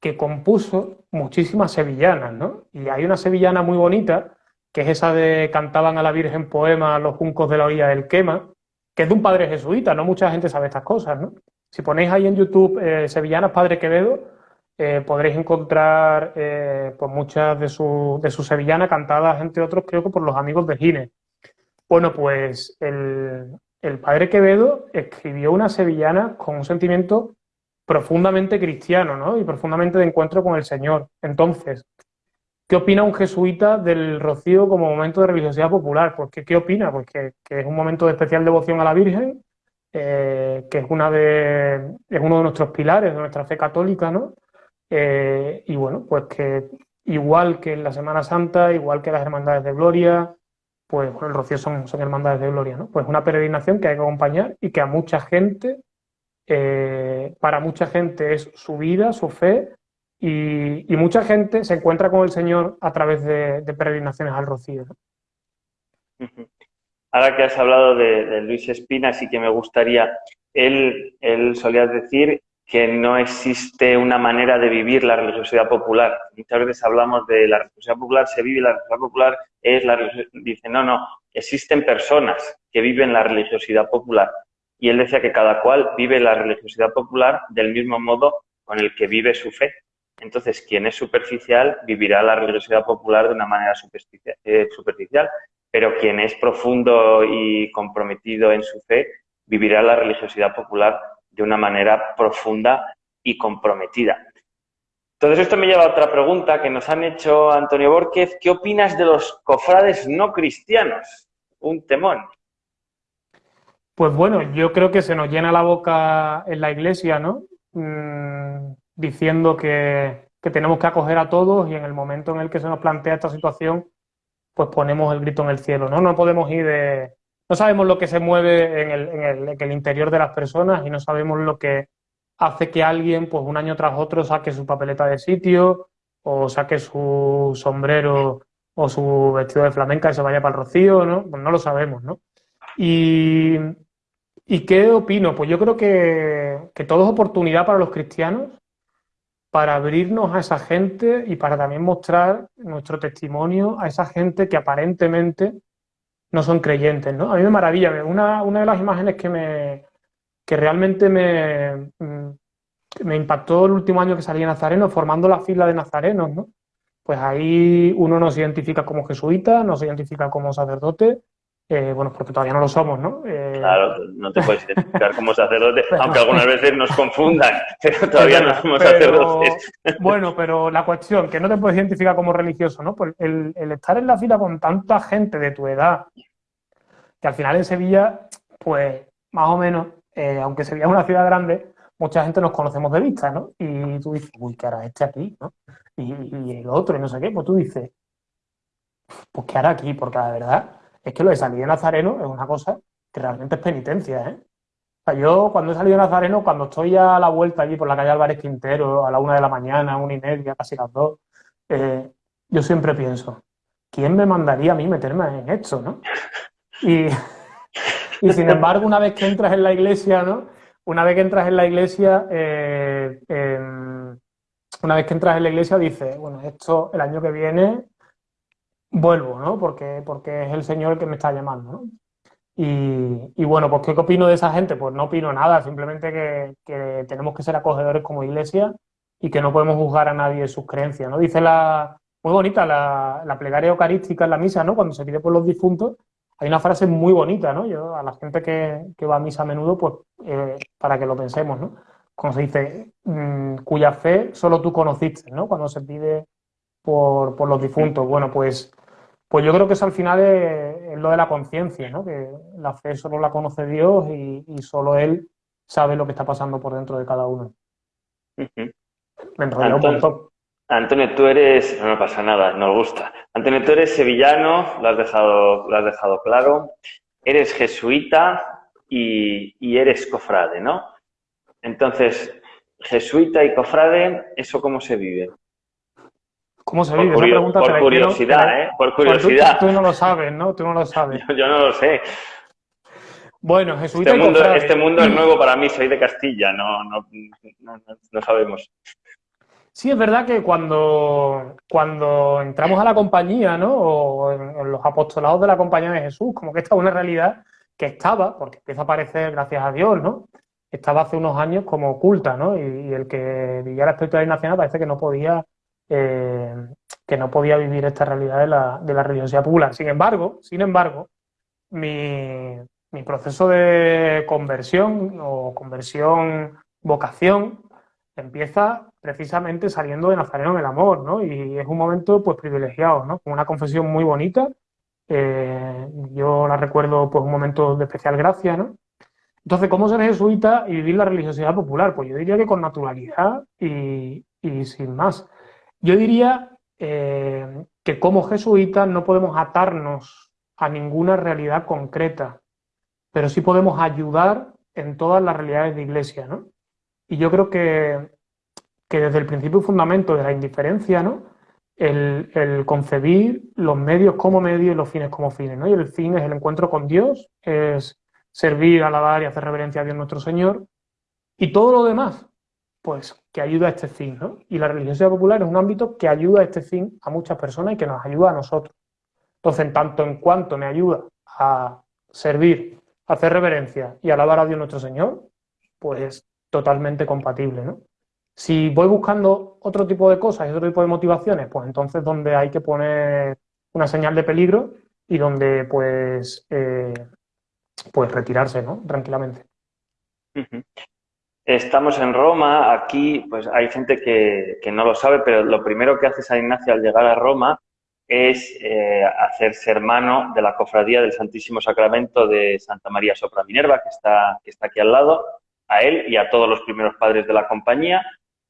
que compuso muchísimas sevillanas, ¿no? Y hay una sevillana muy bonita, que es esa de cantaban a la Virgen poema los juncos de la orilla del Quema, que es de un padre jesuita, no mucha gente sabe estas cosas, ¿no? Si ponéis ahí en YouTube eh, Sevillanas Padre Quevedo, eh, podréis encontrar eh, pues muchas de sus de su sevillanas cantadas, entre otros, creo que por los amigos de Gine. Bueno, pues el, el padre Quevedo escribió una sevillana con un sentimiento profundamente cristiano, ¿no? Y profundamente de encuentro con el Señor. Entonces, ¿qué opina un jesuita del rocío como momento de religiosidad popular? Pues, ¿qué, opina? Pues que, es un momento de especial devoción a la Virgen, eh, que es, una de, es uno de nuestros pilares de nuestra fe católica, ¿no? Eh, y bueno, pues que igual que en la Semana Santa, igual que las Hermandades de Gloria, pues bueno, el Rocío son, son hermandades de gloria, ¿no? Pues una peregrinación que hay que acompañar y que a mucha gente eh, para mucha gente es su vida, su fe, y, mucha gente se encuentra con el Señor a través de, peregrinaciones al Rocío. Ahora que has hablado de, Luis Espina, sí que me gustaría, él, él solía decir que no existe una manera de vivir la religiosidad popular. Muchas veces hablamos de la religiosidad popular, se vive la religiosidad popular, es la Dice, no, no, existen personas que viven la religiosidad popular y él decía que cada cual vive la religiosidad popular del mismo modo con el que vive su fe. Entonces, quien es superficial vivirá la religiosidad popular de una manera eh, superficial, pero quien es profundo y comprometido en su fe vivirá la religiosidad popular de una manera profunda y comprometida. Entonces, esto me lleva a otra pregunta que nos han hecho Antonio Borquez. ¿Qué opinas de los cofrades no cristianos? Un temón. Pues bueno, yo creo que se nos llena la boca en la iglesia, ¿no? Mm, diciendo que, tenemos que acoger a todos y en el momento en el que se nos plantea esta situación, pues ponemos el grito en el cielo, ¿no? No podemos ir de... No sabemos lo que se mueve en el, en el interior de las personas y no sabemos lo que hace que alguien, pues un año tras otro, saque su papeleta de sitio o saque su sombrero o su vestido de flamenca y se vaya para el rocío, ¿no? Pues no lo sabemos, ¿no? Y, ¿Y qué opino? Pues yo creo que, todo es oportunidad para los cristianos para abrirnos a esa gente y para también mostrar nuestro testimonio a esa gente que aparentemente no son creyentes, ¿no? A mí me maravilla, una, una de las imágenes que me que realmente me, mm, me impactó el último año que salí en Nazareno, formando la fila de nazarenos, ¿no? Pues ahí uno no se identifica como jesuita, no se identifica como sacerdote, eh, bueno, porque todavía no lo somos, ¿no? Eh, claro, no te puedes identificar como sacerdote, [LAUGHS] aunque algunas veces nos confundan, pero todavía no somos sacerdotes. [LAUGHS] Bueno, pero la cuestión, que no te puedes identificar como religioso, ¿no? Pues el, estar en la fila con tanta gente de tu edad, que al final en Sevilla, pues más o menos, eh, aunque Sevilla es una ciudad grande, mucha gente nos conocemos de vista, ¿no? Y tú dices, uy, ¿qué hará este aquí, no? Y, y el otro, y no sé qué, pues tú dices, pues ¿qué hará aquí? Porque la verdad es que lo de salir de Nazareno es una cosa que realmente es penitencia, ¿eh? O sea, yo cuando he salido de Nazareno, cuando estoy a la vuelta allí por la calle Álvarez Quintero, a la una de la mañana, una y media, casi las dos, eh, yo siempre pienso, ¿quién me mandaría a mí meterme en esto, no? Y, sin embargo, una vez que entras en la iglesia, ¿no? Una vez que entras en la iglesia, eh, una vez que entras en la iglesia dices, bueno, esto el año que viene vuelvo, ¿no? Porque, porque es el Señor el que me está llamando, ¿no? Y, bueno, pues ¿qué opino de esa gente? Pues no opino nada, simplemente que, tenemos que ser acogedores como iglesia y que no podemos juzgar a nadie sus creencias, ¿no? Dice la, muy bonita la, la plegaria eucarística en la misa, ¿no? Cuando se pide por los difuntos, hay una frase muy bonita, ¿no? Yo, a la gente que, va a misa a menudo, pues eh, para que lo pensemos, ¿no? Cuando se dice, mm, cuya fe solo tú conociste, ¿no? Cuando se pide por, por los difuntos. Bueno, pues pues yo creo que eso al final es, lo de la conciencia, ¿no? Que la fe solo la conoce Dios y, solo Él sabe lo que está pasando por dentro de cada uno. Antonio, Antonio, tú eres, no pasa nada, nos gusta. Antonio, tú eres sevillano, lo has dejado, lo has dejado claro. Eres jesuita y, y eres cofrade, ¿no? Entonces, jesuita y cofrade, ¿eso cómo se vive? ¿Cómo se vive? Por, por curiosidad, ¿eh? Por curiosidad. Tú, no lo sabes, ¿no? Tú no lo sabes. [LAUGHS] Yo, no lo sé. Bueno, jesuita este mundo, este mundo es nuevo para mí, soy de Castilla, no, no, no, sabemos. Sí, es verdad que cuando, cuando entramos a la compañía, ¿no? O en, los apostolados de la compañía de Jesús, como que esta es una realidad que estaba, porque empieza a aparecer, gracias a Dios, ¿no? Estaba hace unos años como oculta, ¿no? Y, el que vivía la espiritualidad nacional parece que no podía, eh, que no podía vivir esta realidad de la, de la religiosidad popular. Sin embargo, sin embargo, mi, mi proceso de conversión o conversión vocación empieza precisamente saliendo de Nazareno en el amor, ¿no? Y es un momento pues privilegiado, ¿no? Con una confesión muy bonita. Eh, yo la recuerdo pues un momento de especial gracia, ¿no? Entonces, ¿cómo ser jesuita y vivir la religiosidad popular? Pues yo diría que con naturalidad y, sin más. Yo diría eh, que como jesuitas no podemos atarnos a ninguna realidad concreta, pero sí podemos ayudar en todas las realidades de iglesia, ¿no? Y yo creo que, que desde el principio y fundamento de la indiferencia, ¿no? El, el, concebir los medios como medios y los fines como fines, ¿no? Y el fin es el encuentro con Dios, es servir, alabar y hacer reverencia a Dios nuestro Señor. Y todo lo demás, pues que ayuda a este fin, ¿no? Y la religiosidad popular es un ámbito que ayuda a este fin a muchas personas y que nos ayuda a nosotros. Entonces, en tanto en cuanto me ayuda a servir, a hacer reverencia y alabar a Dios nuestro Señor, pues totalmente compatible, ¿no? Si voy buscando otro tipo de cosas y otro tipo de motivaciones, pues entonces donde hay que poner una señal de peligro y donde pues, eh, pues retirarse, ¿no? Tranquilamente. Estamos en Roma, aquí pues hay gente que, no lo sabe, pero lo primero que hace San Ignacio al llegar a Roma es eh, hacerse hermano de la cofradía del Santísimo Sacramento de Santa María Sopra Minerva, que está, que está aquí al lado, a él y a todos los primeros padres de la compañía.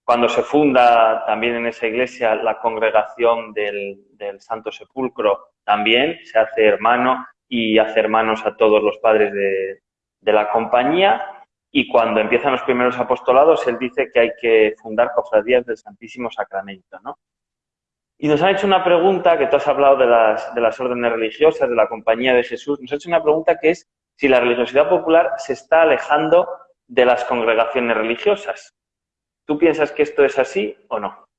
Cuando se funda también en esa iglesia la congregación del, Santo Sepulcro, también se hace hermano y hace hermanos a todos los padres de la compañía. Y cuando empiezan los primeros apostolados, él dice que hay que fundar cofradías del Santísimo Sacramento, ¿no? Y nos han hecho una pregunta, que tú has hablado de las, de las órdenes religiosas, de la compañía de Jesús, nos ha hecho una pregunta que es si la religiosidad popular se está alejando de las congregaciones religiosas. ¿Tú piensas que esto es así o no?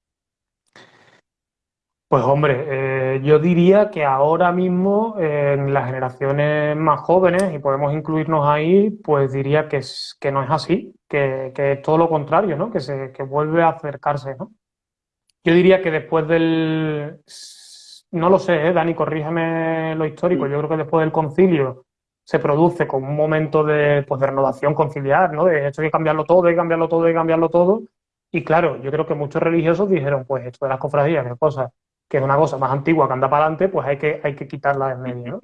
Pues hombre, eh, yo diría que ahora mismo en las generaciones más jóvenes, y podemos incluirnos ahí, pues diría que, es, que no es así, que, es todo lo contrario, ¿no? Que, se, que vuelve a acercarse, ¿no? Yo diría que después del... No lo sé, ¿eh? Dani, corrígeme lo histórico. Yo creo que después del concilio se produce como un momento de, pues, de renovación conciliar, ¿no? De hecho hay que cambiarlo todo, hay que cambiarlo todo, hay que cambiarlo todo. Y claro, yo creo que muchos religiosos dijeron, pues esto de las cofradías, que cosa, que es una cosa más antigua que anda para adelante, pues hay que, hay que quitarla de medio, ¿no?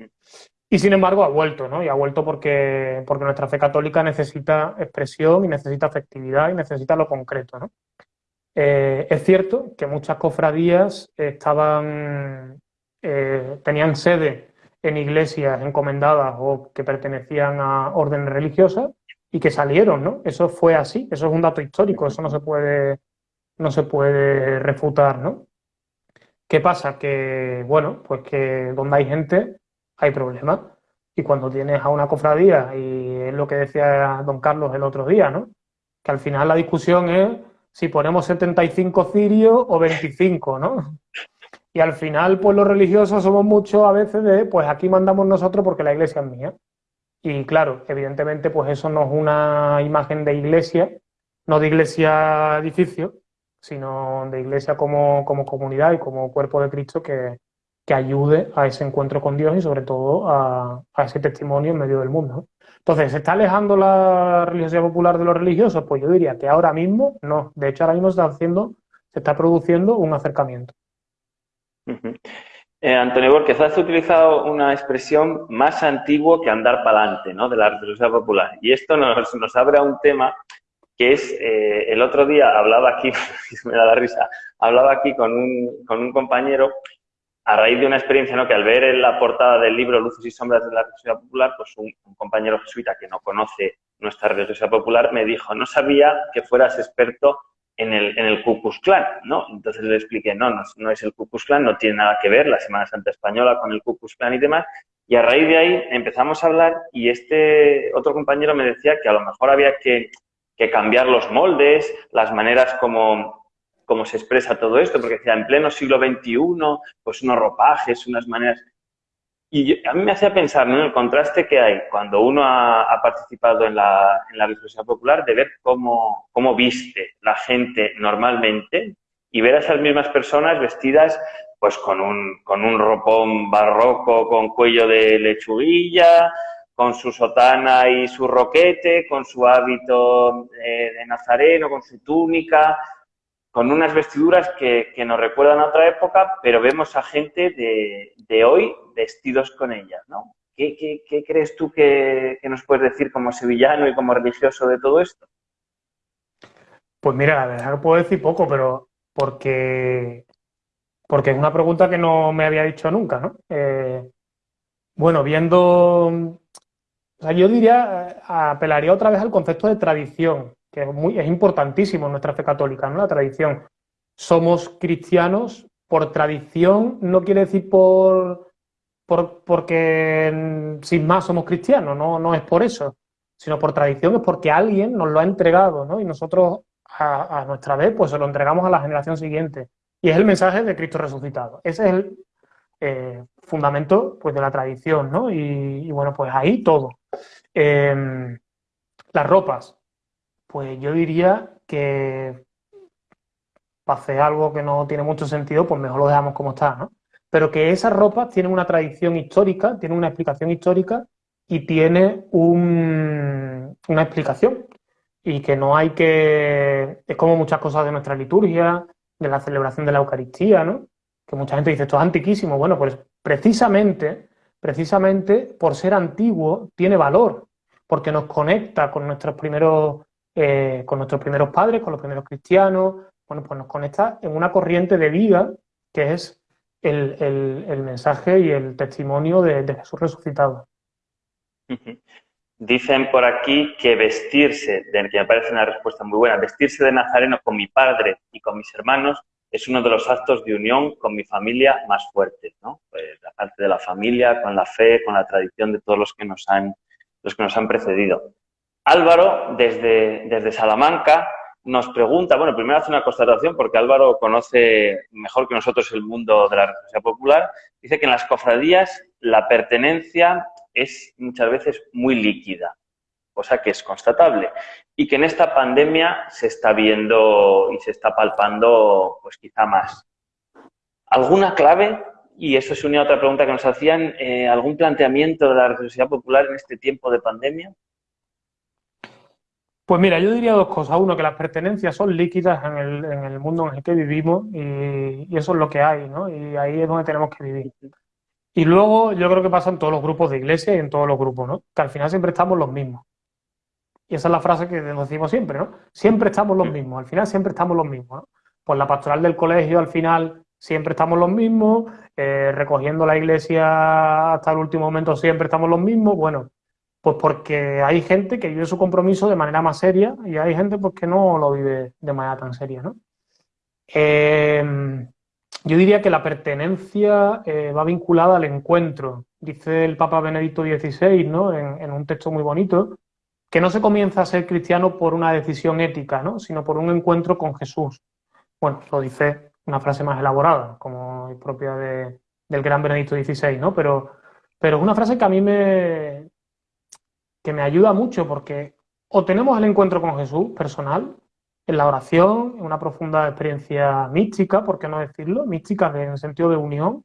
Y sin embargo ha vuelto, ¿no? Y ha vuelto porque, porque nuestra fe católica necesita expresión y necesita afectividad y necesita lo concreto, ¿no? Eh, es cierto que muchas cofradías estaban, eh, tenían sede en iglesias encomendadas o que pertenecían a órdenes religiosas y que salieron, ¿no? Eso fue así, eso es un dato histórico, eso no se puede, no se puede refutar, ¿no? ¿Qué pasa? Que, bueno, pues que donde hay gente hay problemas. Y cuando tienes a una cofradía, y es lo que decía don Carlos el otro día, ¿no? Que al final la discusión es si ponemos 75 cirios o 25, ¿no? Y al final, pues los religiosos somos muchos a veces de, pues aquí mandamos nosotros porque la iglesia es mía. Y claro, evidentemente, pues eso no es una imagen de iglesia, no de iglesia edificio, sino de iglesia como, como comunidad y como cuerpo de Cristo que, que ayude a ese encuentro con Dios y sobre todo a, a ese testimonio en medio del mundo. Entonces, ¿se está alejando la religiosidad popular de los religiosos? Pues yo diría que ahora mismo no. De hecho, ahora mismo está haciendo, se está produciendo un acercamiento. eh, Antonio Borges, has utilizado una expresión más antigua que andar para adelante, ¿no? De la religiosidad popular. Y esto nos, nos abre a un tema que es, eh, el otro día hablaba aquí, [LAUGHS] me da la risa, hablaba aquí con un, con un compañero a raíz de una experiencia, ¿no? que al ver en la portada del libro Luces y Sombras de la Religiosidad Popular, pues un, compañero jesuita que no conoce nuestra religiosidad popular me dijo, no sabía que fueras experto en el, en el Ku Klux Klan, ¿no? Entonces le expliqué, no, no, no es el Ku Klux Klan, no tiene nada que ver la Semana Santa Española con el Ku Klux Klan y demás. Y a raíz de ahí empezamos a hablar y este otro compañero me decía que a lo mejor había que, que cambiar los moldes, las maneras como, cómo se expresa todo esto, porque decía, en pleno siglo XXI, pues unos ropajes, unas maneras... Y a mí me hacía pensar en el contraste que hay cuando uno ha, participado en la, en la popular de ver cómo, cómo viste la gente normalmente y ver a esas mismas personas vestidas pues con un, con un ropón barroco con cuello de lechuguilla, con su sotana y su roquete, con su hábito eh, de nazareno, con su túnica, con unas vestiduras que, nos recuerdan a otra época, pero vemos a gente de, hoy vestidos con ellas, ¿no? ¿Qué, crees tú que, nos puedes decir como sevillano y como religioso de todo esto? Pues mira, la verdad que puedo decir poco, pero porque, porque es una pregunta que no me había dicho nunca, ¿no? Eh, bueno, viendo o sea, yo diría, eh, apelaría otra vez al concepto de tradición, que es, muy, es importantísimo en nuestra fe católica, ¿no? La tradición. Somos cristianos por tradición, no quiere decir por, por porque sin más somos cristianos, no, no es por eso, sino por tradición, es porque alguien nos lo ha entregado, ¿no? Y nosotros a, nuestra vez, pues se lo entregamos a la generación siguiente. Y es el mensaje de Cristo resucitado. Ese es el eh, fundamento pues, de la tradición, ¿no? y, bueno, pues ahí todo. Em, las ropas, pues yo diría que para hacer algo que no tiene mucho sentido, pues mejor lo dejamos como está, ¿no? Pero que esas ropas tienen una tradición histórica, tienen una explicación histórica y tiene una explicación. Y que no hay que... Es como muchas cosas de nuestra liturgia, de la celebración de la Eucaristía, ¿no? Que mucha gente dice, esto es antiquísimo. Bueno, pues precisamente, precisamente por ser antiguo, tiene valor porque nos conecta con nuestros primeros, eh, con nuestros primeros padres, con los primeros cristianos, bueno, pues nos conecta en una corriente de vida que es el, mensaje y el testimonio de, Jesús resucitado. Dicen por aquí que vestirse, de, que me parece una respuesta muy buena, vestirse de nazareno con mi padre y con mis hermanos es uno de los actos de unión con mi familia más fuertes, ¿no? Pues la parte de la familia, con la fe, con la tradición de todos los que nos han los que nos han precedido. Álvaro, desde, desde Salamanca, nos pregunta, bueno, primero hace una constatación porque Álvaro conoce mejor que nosotros el mundo de la religiosidad popular, dice que en las cofradías la pertenencia es muchas veces muy líquida, cosa que es constatable, y que en esta pandemia se está viendo y se está palpando pues quizá más. ¿Alguna clave y eso se une a otra pregunta que nos hacían, eh, ¿algún planteamiento de la religiosidad popular en este tiempo de pandemia? Pues mira, yo diría dos cosas. Uno, que las pertenencias son líquidas en el, mundo en el que vivimos y, eso es lo que hay, ¿no? Y ahí es donde tenemos que vivir. Y luego yo creo que pasa en todos los grupos de iglesia y en todos los grupos, ¿no? Que al final siempre estamos los mismos. Y esa es la frase que decimos siempre, ¿no? Siempre estamos los mismos, al final siempre estamos los mismos, ¿no? Pues la pastoral del colegio al final siempre estamos los mismos, eh, recogiendo la iglesia hasta el último momento siempre estamos los mismos, bueno, pues porque hay gente que vive su compromiso de manera más seria y hay gente pues, que no lo vive de manera tan seria, ¿no? Em, yo diría que la pertenencia eh, va vinculada al encuentro. Dice el Papa Benedicto XVI, ¿no? En, en, un texto muy bonito, que no se comienza a ser cristiano por una decisión ética, ¿no? Sino por un encuentro con Jesús. Bueno, lo dice una frase más elaborada, como propia de, del gran Benedicto XVI, ¿no? Pero, pero es una frase que a mí me, que me ayuda mucho porque o tenemos el encuentro con Jesús personal, en la oración, en una profunda experiencia mística, por qué no decirlo, mística en el sentido de unión,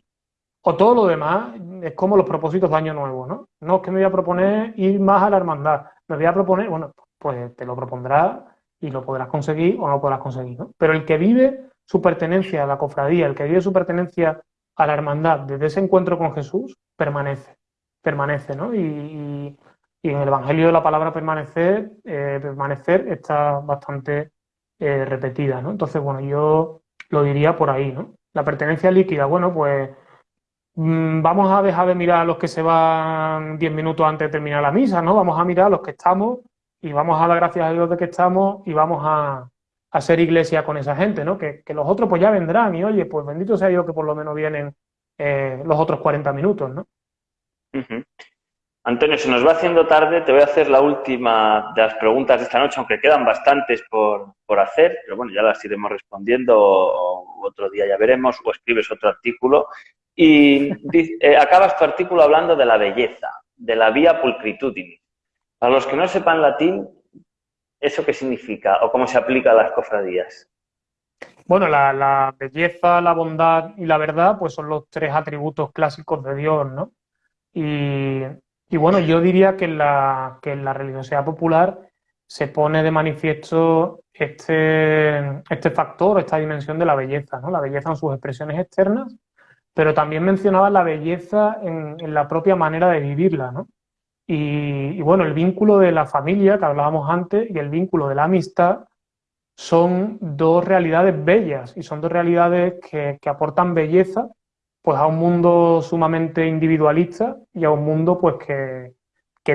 o todo lo demás es como los propósitos de Año Nuevo, ¿no? No es que me voy a proponer ir más a la hermandad, me voy a proponer, bueno, pues te lo propondrás y lo podrás conseguir o no podrás conseguir, ¿no? Pero el que vive su pertenencia a la cofradía, el que vive su pertenencia a la hermandad desde ese encuentro con Jesús, permanece, permanece, ¿no? Y, en el Evangelio la palabra permanecer, eh, permanecer está bastante eh, repetida, ¿no? Entonces, bueno, yo lo diría por ahí, ¿no? La pertenencia líquida, bueno, pues vamos a dejar de mirar a los que se van diez minutos antes de terminar la misa, ¿no? Vamos a mirar a los que estamos y vamos a dar gracias a Dios de que estamos y vamos a, hacer iglesia con esa gente, ¿no? Que, los otros pues ya vendrán y oye, pues bendito sea Dios que por lo menos vienen eh, los otros 40 minutos, ¿no? Antonio, se nos va haciendo tarde, te voy a hacer la última de las preguntas de esta noche, aunque quedan bastantes por, hacer, pero bueno, ya las iremos respondiendo otro día ya veremos, o escribes otro artículo Y eh, acabas tu artículo hablando de la belleza, de la vía pulcritudini. Para los que no sepan latín, ¿eso qué significa o cómo se aplica a las cofradías? Bueno, la, belleza, la bondad y la verdad, pues son los tres atributos clásicos de Dios, ¿no? Y, bueno, yo diría que en, la, que en la religiosidad popular se pone de manifiesto este, este factor, esta dimensión de la belleza, ¿no? La belleza en sus expresiones externas, pero también mencionaba la belleza en, la propia manera de vivirla, ¿no? Y, bueno, el vínculo de la familia que hablábamos antes y el vínculo de la amistad son dos realidades bellas y son dos realidades que, aportan belleza pues a un mundo sumamente individualista y a un mundo pues que,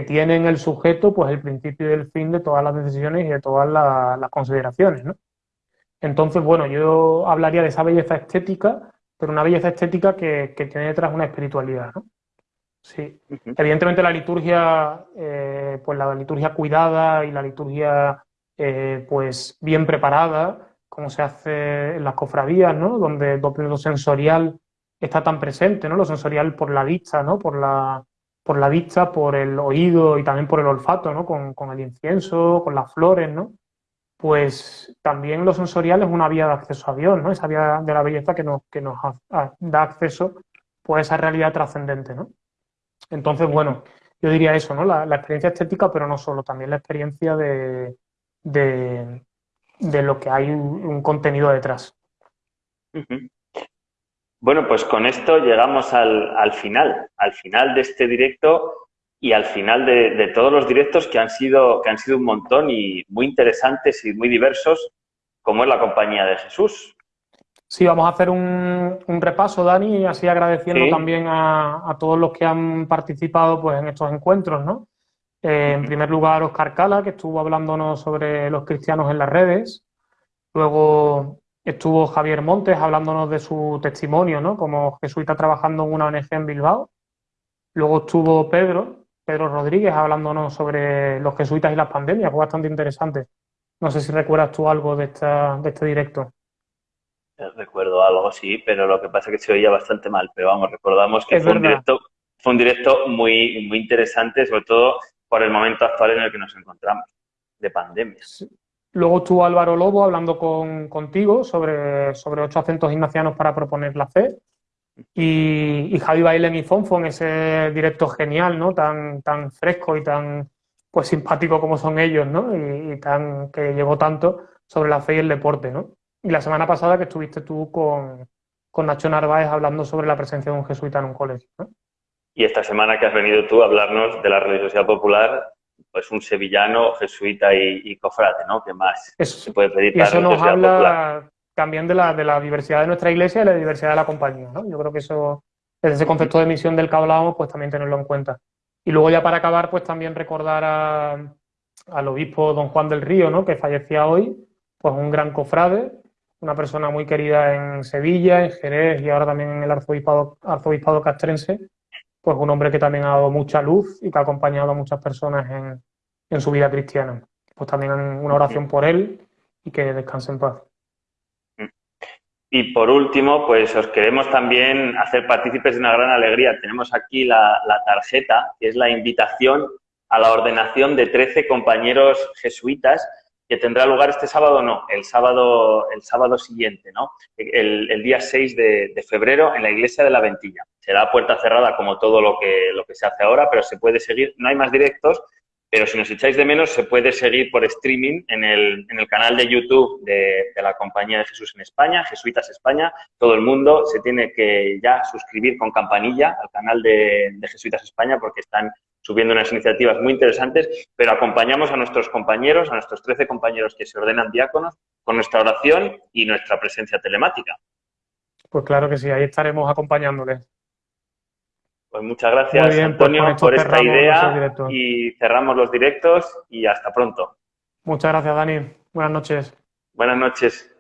tiene en el sujeto pues el principio y el fin de todas las decisiones y de todas las, consideraciones, ¿no? Entonces, bueno, yo hablaría de esa belleza estética, pero una belleza estética que, tiene detrás una espiritualidad, ¿no? Sí. Evidentemente la liturgia, eh, pues la liturgia cuidada y la liturgia eh, pues bien preparada, como se hace en las cofradías, ¿no? Donde, lo sensorial está tan presente, ¿no? Lo sensorial por la vista, ¿no? Por la, por la vista, por el oído y también por el olfato, ¿no? Con, el incienso, con las flores, ¿no? Pues también lo sensorial es una vía de acceso a Dios, ¿no? Esa vía de la belleza que nos, que nos da acceso pues, a esa realidad trascendente, ¿no? Entonces, bueno, yo diría eso, ¿no? la, experiencia estética, pero no solo, también la experiencia de, de, lo que hay un, contenido detrás. Bueno, pues con esto llegamos al, final, al final de este directo y al final de, todos los directos que han, sido, que han sido un montón y muy interesantes y muy diversos, como es la compañía de Jesús. Sí, vamos a hacer un, repaso, Dani, y así agradeciendo también a, a, todos los que han participado pues, en estos encuentros, ¿no? Eh, en primer lugar, Oscar Cala, que estuvo hablándonos sobre los cristianos en las redes. Luego estuvo Javier Montes hablándonos de su testimonio, ¿no? Como jesuita trabajando en una ONG en Bilbao. Luego estuvo Pedro, Pedro Rodríguez, hablándonos sobre los jesuitas y las pandemias. Fue bastante interesante. No sé si recuerdas tú algo de, esta, de este directo. Eh, recuerdo algo, sí, pero lo que pasa es que se oía bastante mal. Pero vamos, recordamos que fue un, directo, fue un directo muy, muy interesante, sobre todo por el momento actual en el que nos encontramos, de pandemia. Luego estuvo Álvaro Lobo hablando con, contigo sobre, sobre ocho acentos ignacianos para proponer la fe. Y, y Javi Baile y Fonfon, ese directo genial, ¿no? Tan, tan fresco y tan pues simpático como son ellos, ¿no? Y, tan que llevó tanto sobre la fe y el deporte, ¿no? Y la semana pasada que estuviste tú con, con Nacho Narváez hablando sobre la presencia de un jesuita en un colegio, ¿no? Y esta semana que has venido tú a hablarnos de la religiosidad popular, pues un sevillano, jesuita y, cofrade, ¿no? ¿Qué más se puede pedir y eso nos habla también de la, de la diversidad de nuestra iglesia y la diversidad de la compañía, ¿no? Yo creo que eso, desde ese concepto de misión del que hablábamos, pues también tenerlo en cuenta. Y luego ya para acabar, pues también recordar al obispo don Juan del Río, ¿no? Que fallecía hoy, pues un gran cofrade, una persona muy querida en Sevilla, en Jerez y ahora también en el arzobispado, arzobispado castrense, pues un hombre que también ha dado mucha luz y que ha acompañado a muchas personas en, su vida cristiana. Pues también una oración por él y que descanse en paz. Y por último, pues os queremos también hacer partícipes de una gran alegría. Tenemos aquí la, tarjeta, que es la invitación a la ordenación de 13 compañeros jesuitas que tendrá lugar este sábado, no, el sábado, el sábado siguiente, ¿no? El, día 6 de, febrero en la iglesia de la Ventilla. Será puerta cerrada como todo lo que, lo que se hace ahora, pero se puede seguir, no hay más directos, pero si nos echáis de menos, se puede seguir por streaming en el, en el canal de YouTube de, la Compañía de Jesús en España, Jesuitas España. Todo el mundo se tiene que ya suscribir con campanilla al canal de, de Jesuitas España porque están subiendo unas iniciativas muy interesantes, pero acompañamos a nuestros compañeros, a nuestros 13 compañeros que se ordenan diáconos, con nuestra oración y nuestra presencia telemática. Pues claro que sí, ahí estaremos acompañándoles. Pues muchas gracias, pues Antonio, por esta idea y cerramos los directos y hasta pronto. Muchas gracias, Dani. Buenas noches. Buenas noches.